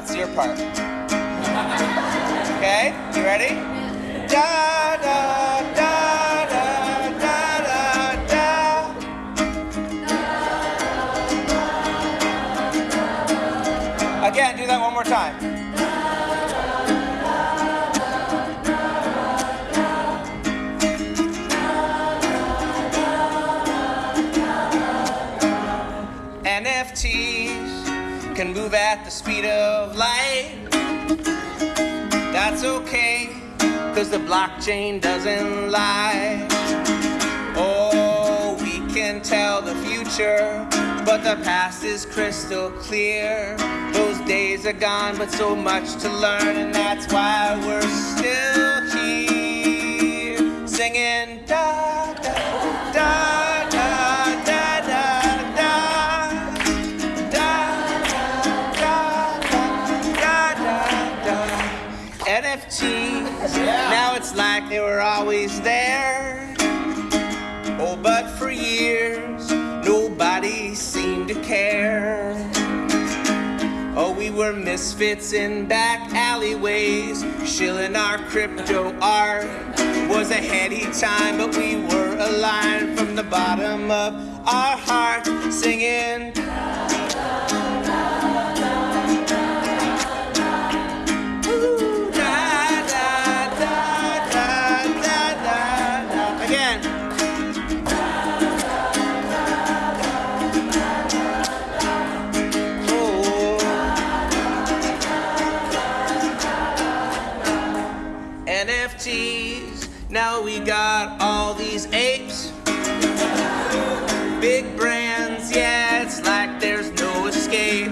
That's your part. Okay? You ready? Da da da da da da da. Again, do that one more time. NFT can move at the speed of light. That's okay, cause the blockchain doesn't lie. Oh, we can tell the future, but the past is crystal clear. Those days are gone, but so much to learn, and that's why we're still here. Singing da NFTs, now it's like they were always there. Oh, but for years, nobody seemed to care. Oh, we were misfits in back alleyways, shilling our crypto art. Was a heady time, but we were aligned from the bottom of our heart, singing. NFTs. Now we got all these apes. Big brands, yeah, it's like there's no escape.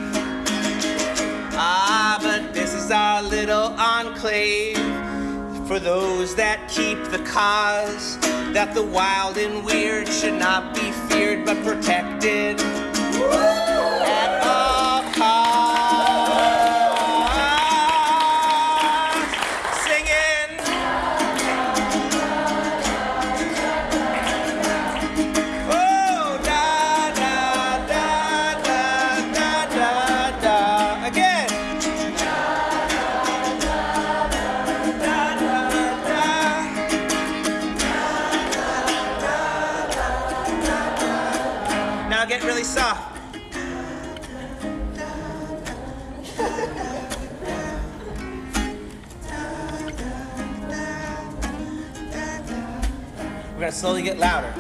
Ah, but this is our little enclave for those that keep the cause. That the wild and weird should not be feared but protected Really soft. We're gonna slowly get louder.